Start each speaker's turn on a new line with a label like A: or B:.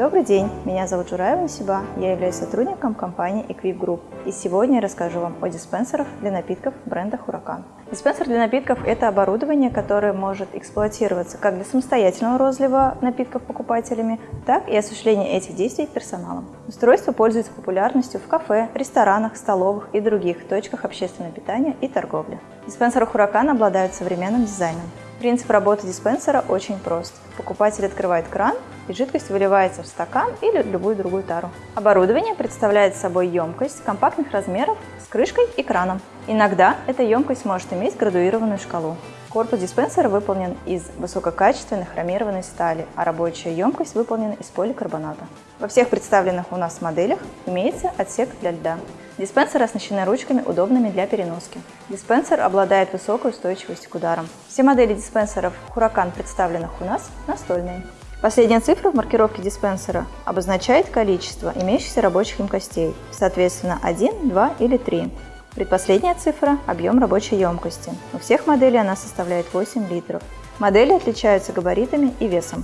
A: Добрый день, меня зовут Жураева Насиба, я являюсь сотрудником компании Equip Group. И сегодня я расскажу вам о диспенсерах для напитков бренда Huracan. Диспенсер для напитков – это оборудование, которое может эксплуатироваться как для самостоятельного розлива напитков покупателями, так и осуществления этих действий персоналом. Устройство пользуется популярностью в кафе, ресторанах, столовых и других точках общественного питания и торговли. Диспенсеры Huracan обладают современным дизайном. Принцип работы диспенсера очень прост. Покупатель открывает кран, и жидкость выливается в стакан или любую другую тару. Оборудование представляет собой емкость компактных размеров с крышкой и краном. Иногда эта емкость может иметь градуированную шкалу. Корпус диспенсера выполнен из высококачественной хромированной стали, а рабочая емкость выполнена из поликарбоната. Во всех представленных у нас моделях имеется отсек для льда. Диспенсеры оснащены ручками, удобными для переноски. Диспенсер обладает высокой устойчивостью к ударам. Все модели диспенсеров Huracan, представленных у нас, настольные. Последняя цифра в маркировке диспенсера обозначает количество имеющихся рабочих емкостей, соответственно 1, 2 или 3. Предпоследняя цифра – объем рабочей емкости. У всех моделей она составляет 8 литров. Модели отличаются габаритами и весом.